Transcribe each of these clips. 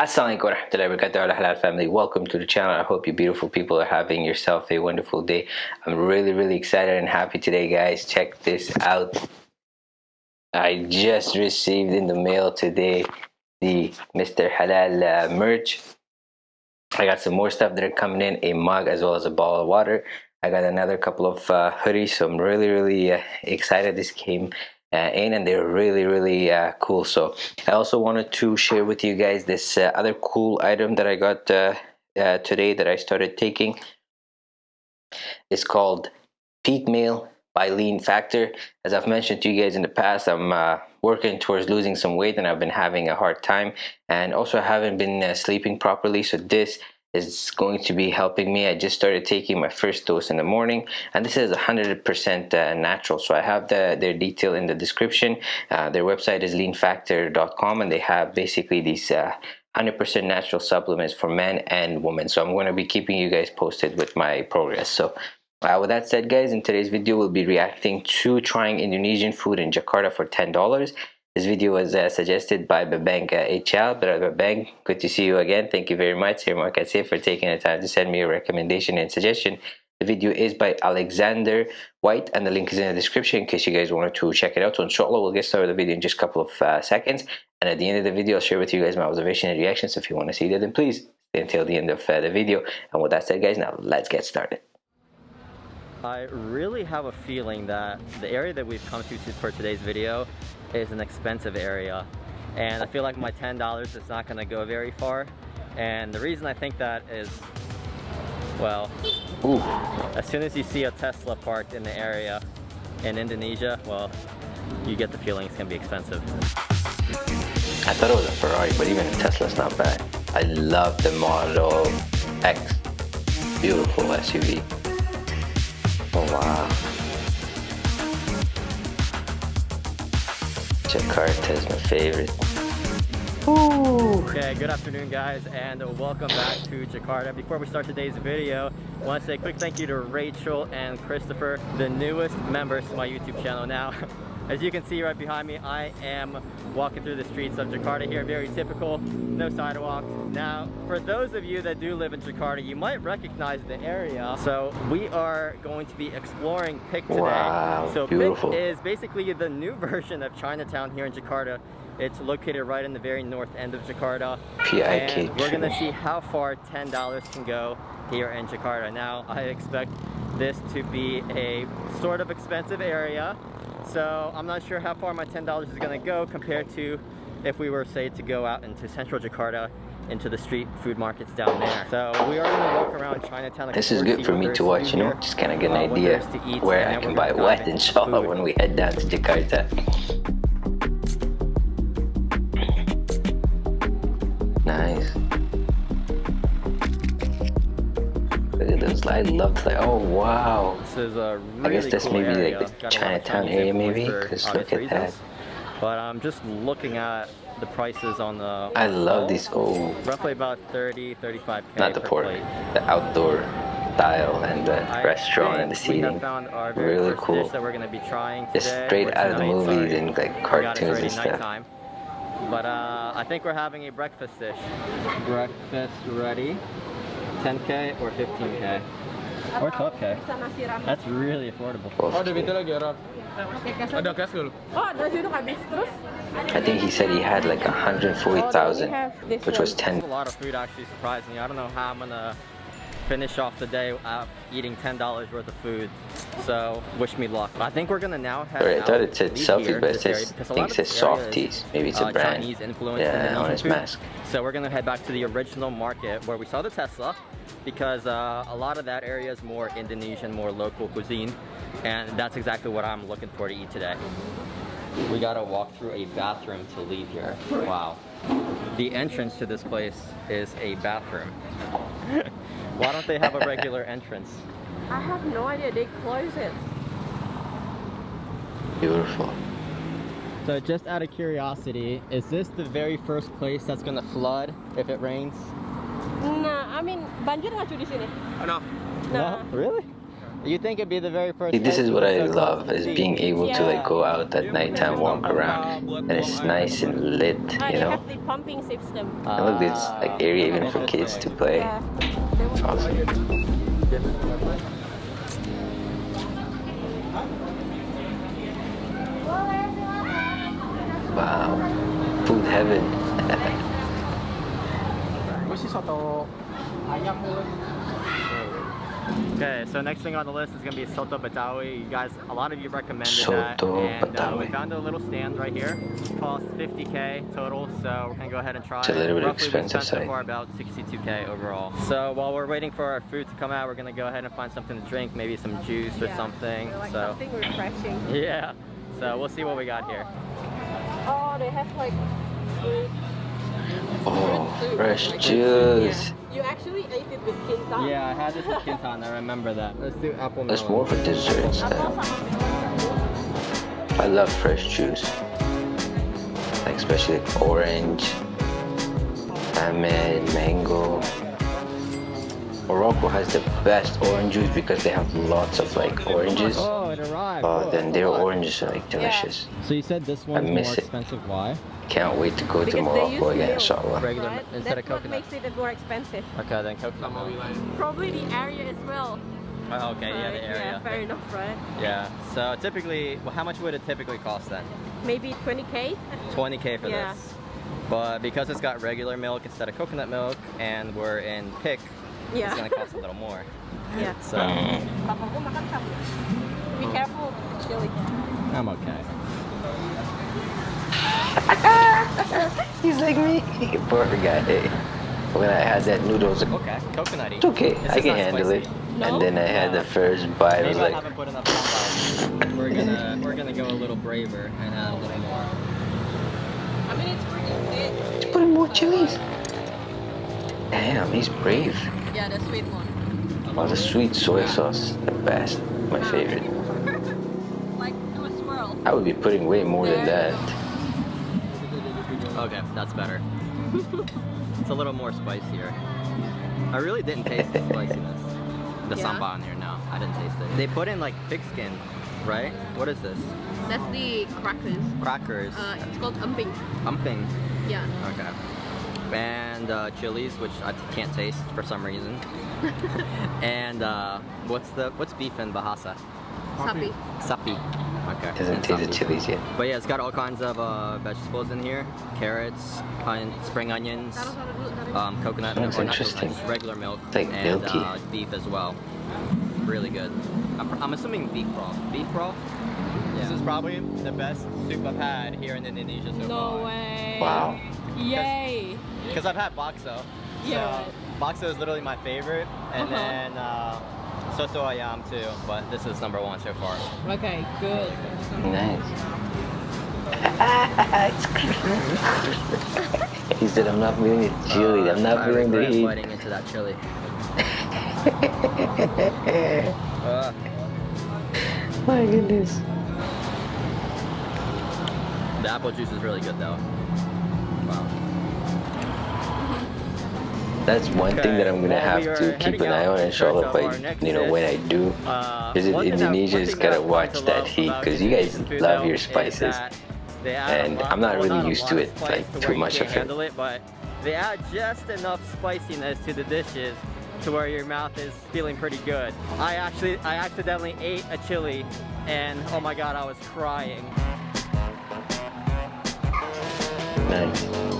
Assalamualaikum warahmatullahi wabarakatuh. Halal family. Welcome to the channel. I hope you beautiful people are having yourself a wonderful day. I'm really really excited and happy today guys. Check this out. I just received in the mail today the Mr. Halal uh, merch. I got some more stuff that are coming in a mug as well as a bottle of water. I got another couple of uh, hoodies so I'm really really uh, excited this came uh, in and they're really really uh, cool. So I also wanted to share with you guys this uh, other cool item that I got uh, uh, today that I started taking. It's called Peak Meal by Lean Factor. As I've mentioned to you guys in the past I'm uh, working towards losing some weight and I've been having a hard time and also I haven't been sleeping properly. So this is going to be helping me. I just started taking my first dose in the morning and this is 100% uh, natural. So I have the, their detail in the description. Uh, their website is leanfactor.com and they have basically these 100% uh, natural supplements for men and women. So I'm going to be keeping you guys posted with my progress. So uh, with that said guys, in today's video we'll be reacting to trying Indonesian food in Jakarta for $10. This video was uh, suggested by Babang uh, HL. Brother Babang, good to see you again. Thank you very much, Here Markatse, for taking the time to send me a recommendation and suggestion. The video is by Alexander White, and the link is in the description in case you guys wanted to check it out. So inshallah, we'll get started with the video in just a couple of uh, seconds. And at the end of the video, I'll share with you guys my observation and reactions. So if you want to see that, then please stay until the end of uh, the video. And with that said, guys, now let's get started. I really have a feeling that the area that we've come to for today's video is an expensive area and I feel like my $10 is not going to go very far and the reason I think that is well Ooh. as soon as you see a Tesla parked in the area in Indonesia well you get the feeling it's going to be expensive. I thought it was a Ferrari but even a Tesla's not bad. I love the Model X beautiful SUV. Oh wow. Jakarta is my favorite. Okay, good afternoon guys and welcome back to Jakarta. Before we start today's video, I want to say a quick thank you to Rachel and Christopher, the newest members to my YouTube channel now. As you can see right behind me, I am walking through the streets of Jakarta here, very typical, no sidewalk. Now, for those of you that do live in Jakarta, you might recognize the area. So we are going to be exploring Pik today. Wow, so beautiful. Pik is basically the new version of Chinatown here in Jakarta. It's located right in the very north end of Jakarta. And we're gonna see how far $10 can go here in Jakarta. Now, I expect this to be a sort of expensive area so I'm not sure how far my $10 is gonna go compared to if we were say to go out into central Jakarta into the street food markets down there. So we are gonna walk around Chinatown. This is good for me to watch, you know, just kind of get an uh, idea where I can buy what inshallah when we head down to Jakarta. Nice. Those. I love to like, oh wow. This is a really I guess this cool maybe area. like the Chinatown area maybe, because look at that. But I'm just looking at the prices on the I love these oh roughly about 30 35 not the port the outdoor style and the I restaurant and the seating really cool that we're going to be trying today, just straight out of the movies sorry. and like cartoons and stuff nighttime. but uh, I think we're having a breakfast dish breakfast ready 10k or 15k or 12k. That's really affordable. Oh, ada pintu lagi orang. Ada cash dulu. Oh, dari situ habis terus. I think he said he had like 140,000, which was 10. A lot of food actually surprised me. I don't know how I'm gonna finish off the day eating $10 worth of food. So wish me luck. I think we're gonna now Sorry, I thought it said selfies, but it says, I think it says softies. Maybe it's a uh, brand. Chinese influence yeah, on his mask. So we're gonna head back to the original market where we saw the Tesla because uh, a lot of that area is more Indonesian, more local cuisine. And that's exactly what I'm looking for to eat today. We gotta walk through a bathroom to leave here. Wow. The entrance to this place is a bathroom. Why don't they have a regular entrance? I have no idea. They close it. Beautiful. So just out of curiosity, is this the very first place that's gonna flood if it rains? Nah, I mean, banjir nggak di sini? No. No. no. Really? You think it'd be the very first? See, this is what I love: is being able yeah. to like go out at nighttime, walk around, and it's nice and lit. Ah, you know. have the pumping system. And look, there's like ah. area even for kids to play. Yeah. Awesome. Wow, food heaven. Okay, so next thing on the list is gonna be Soto Betawi. You guys, a lot of you recommended Soto that, and uh, we found a little stand right here. It costs 50k total, so we're gonna go ahead and try it's it. It's a little bit Roughly expensive so far about 62k overall. So while we're waiting for our food to come out, we're gonna go ahead and find something to drink, maybe some juice or yeah. something. Like so something refreshing. Yeah. So we'll see what we got here. Oh, they have like fruit. Oh, fresh juice. You actually ate it with kintan. Yeah, I had this with kintan. I remember that. Let's do apple melon. That's more for dessert instead. I love fresh juice. Like especially orange, lemon, mango. Morocco has the best orange juice because they have lots of like oranges. Oh, it arrived. Oh, uh, then their oranges are like delicious. Yeah. So you said this one's more expensive. It. Why? Can't wait to go because to Morocco again, inshallah. Regular right? instead That's of coconut. what makes it more expensive. Okay, then coconut. Probably the area as well. Oh, okay, right? yeah, the area. Yeah, fair enough, right? Yeah. So typically, well, how much would it typically cost then? Maybe 20k. 20k for yeah. this. But because it's got regular milk instead of coconut milk, and we're in Pik, yeah. it's gonna cost a little more. Yeah. So. Be careful, with the chili. I'm okay. He's like me. Poor guy. When I had that noodles, okay, coconutty. It's okay, this I can handle spicy. it. No? And then I had the first bite. Maybe I was like, haven't put enough We're gonna we're gonna go a little braver and add a little more. I mean, it's pretty good. Let's put in more chilies. Damn, he's brave. Yeah, the sweet one. Oh, the sweet soy sauce, the best. My favorite. like, do a swirl. I would be putting way more than that. Okay, that's better. it's a little more spicier. I really didn't taste the spiciness. The yeah. samba in here, no. I didn't taste it. They put in like pig skin, right? What is this? That's the crackers. Crackers. Uh, it's called emping. Emping? Yeah. Okay. And uh, chilies, which I can't taste for some reason. and uh, what's the what's beef in Bahasa? Sapi. Sapi. Okay. Hasn't taste tasted chilies yet. But yeah, it's got all kinds of uh, vegetables in here. Carrots, onion, spring onions, um, coconut That's milk, interesting. regular milk, it's like and milky. Uh, beef as well. Really good. I'm, I'm assuming beef broth. Beef broth? Yeah. This is probably the best soup I've had here in Indonesia so no far. No way. Wow. Yay. Because I've had bakso. Yeah. So bakso is literally my favorite. And uh -huh. then uh, Soto ayam too, but this is number one so far. Okay, good. Nice. he said, I'm not feeling the chili. Uh, I'm not feeling the heat. biting into that chili. uh. My goodness. The apple juice is really good though. That's one okay. thing that I'm gonna well, have to keep an eye on inshallah I you know when I do uh, visit Indonesia is gotta watch that heat because you guys love your spices and I'm not really used to it like too much of it. it but they add just enough spiciness to the dishes to where your mouth is feeling pretty good. I actually I accidentally ate a chili and oh my god I was crying. Nice.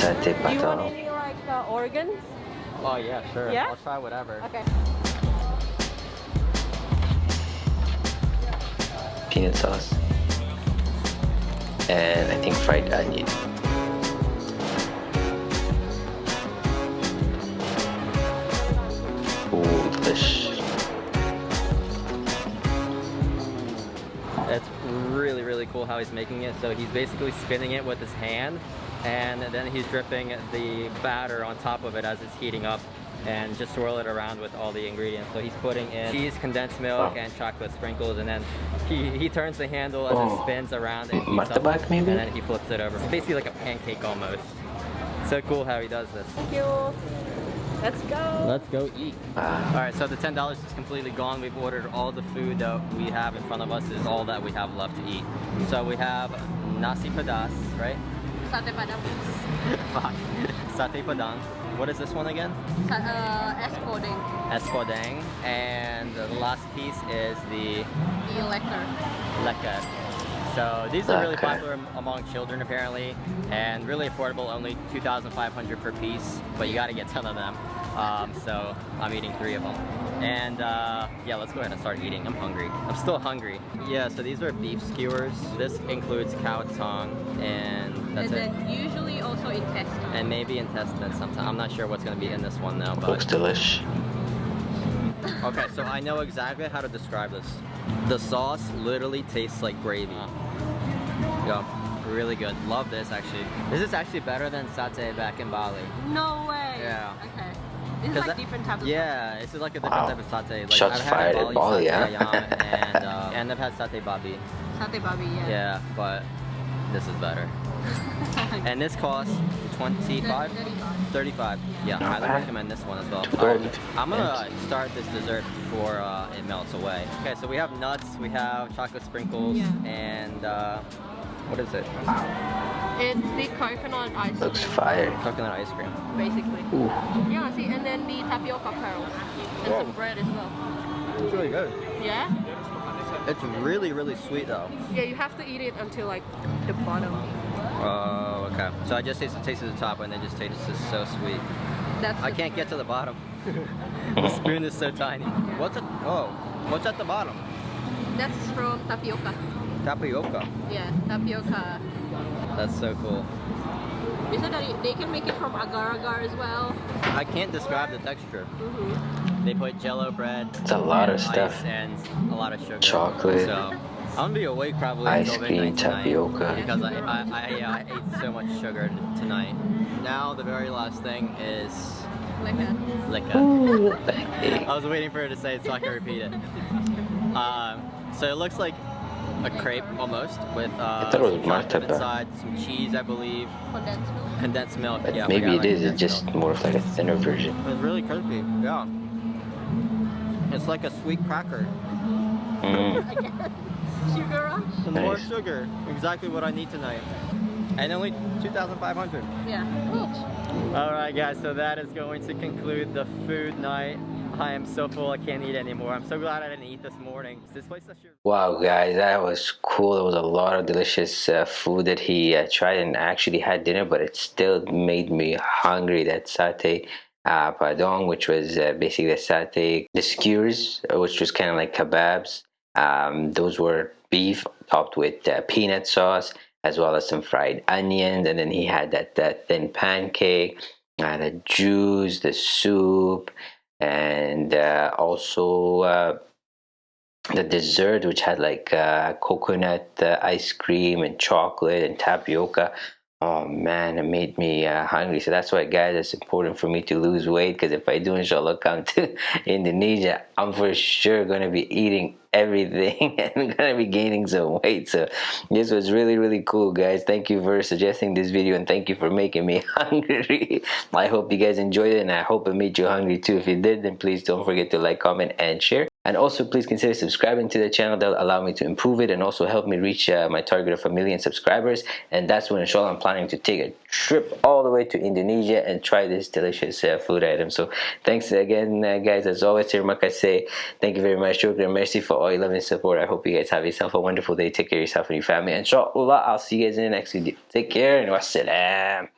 Do you want any like uh, organs? Oh yeah, sure. Yeah? I'll try whatever. Okay. Peanut sauce. And I think fried onion. Ooh, delish. It's really, really cool how he's making it. So he's basically spinning it with his hand and then he's dripping the batter on top of it as it's heating up and just swirl it around with all the ingredients. So he's putting in cheese, condensed milk, and chocolate sprinkles, and then he, he turns the handle as oh. it spins around and heats up, maybe? and then he flips it over. It's basically like a pancake almost. So cool how he does this. Thank you. Let's go. Let's go eat. Uh, All right, so the ten dollars is completely gone. We've ordered all the food that we have in front of us is all that we have left to eat. So we have nasi padas, right? Sate padang. Fuck. Satay padang. What is this one again? Sa uh, es podeng. And the last piece is the The lekker. lekker. So these are really popular among children apparently, and really affordable, only 2,500 per piece. But you got to get 10 of them. Um, so I'm eating three of them. And uh, yeah, let's go ahead and start eating. I'm hungry. I'm still hungry. Yeah, so these are beef skewers. This includes cow tongue, and that's and it. then usually also intestine. And maybe intestine sometimes. I'm not sure what's gonna be in this one though, But... looks but delish. okay. So I know exactly how to describe this. The sauce literally tastes like gravy. Yeah, really good. Love this actually. This is actually better than satay back in Bali. no way. Yeah. Okay. This is 'Cause like that- different type of Yeah, it's like a different Wow. type of satay. Like Shots I've had fired in at Bali, Bali, satay and uh, and I've had satay babi. Sate babi, yeah. Yeah, but this is better. And this costs 25 35 Yeah, I highly recommend this one as well. Too good. Um, I'm gonna start this dessert before uh, it melts away. Okay, so we have nuts, we have chocolate sprinkles, Yeah. and uh, what is it? It's the coconut ice cream. Looks fire. Coconut ice cream. Basically. Ooh. Yeah, see, and then the tapioca pearls. And Whoa. some bread as well. It's really good. Yeah? It's really, really sweet though. Yeah, you have to eat it until like the bottom. Oh, okay. So I just taste the taste of the top and it just tastes just so sweet. That's I can't get to the bottom. the spoon is so tiny. What's at, oh, what's at the bottom? That's from tapioca. Tapioca. Yeah, tapioca. That's so cool. Bisa dari, they can make it from agar-agar as well. I can't describe the texture. Mm-hmm. They put jello bread. It's a lot of stuff. And a lot of sugar. Chocolate. So I'm gonna be awake probably Ice cream, tapioca. because I, I, I, yeah, I ate so much sugar tonight. Now the very last thing is Lekker. liquor. Ooh. I was waiting for her to say it so I can repeat it. Um, so it looks like a crepe almost with uh, I thought it was some inside, some cheese I believe, Condensed milk. condensed milk. But yeah, maybe forgot it about is. It's just milk. more of like a thinner version. It's really crispy. Yeah. It's like a sweet cracker. Mm. Sugar rush? Some more sugar. Exactly what I need tonight. And only 2,500. Yeah, each. All right, guys. So that is going to conclude the food night. I am so full. I can't eat anymore. I'm so glad I didn't eat this morning. This place Wow, guys, that was cool. There was a lot of delicious uh, food that he uh, tried and actually had dinner, but it still made me hungry. That satay uh, padong, which was uh, basically the satay, the skewers, uh, which was kind of like kebabs. Um, those were beef topped with uh, peanut sauce, as well as some fried onions. And then he had that, that thin pancake, uh, the juice, the soup, and uh, also. Uh, the dessert which had like uh, coconut uh, ice cream and chocolate and tapioca oh man it made me uh, hungry. So that's why guys it's important for me to lose weight because if i do inshallah come to indonesia i'm for sure going to be eating everything and to be gaining some weight. So this was really really cool guys. Thank you for suggesting this video and thank you for making me hungry. I hope you guys enjoyed it and i hope it made you hungry too. If you did then please don't forget to like comment and share and also please consider subscribing to the channel. That'll allow me to improve it and also help me reach uh, my target of a million subscribers. And that's when inshallah i'm planning to take a trip all the way to indonesia and try this delicious uh, food item. So thanks again uh, guys. As always here say thank you very much. Shukran merci for all your love and support. I hope you guys have yourself a wonderful day. Take care of yourself and your family. Inshallah i'll see you guys in the next video. Take care and wassalam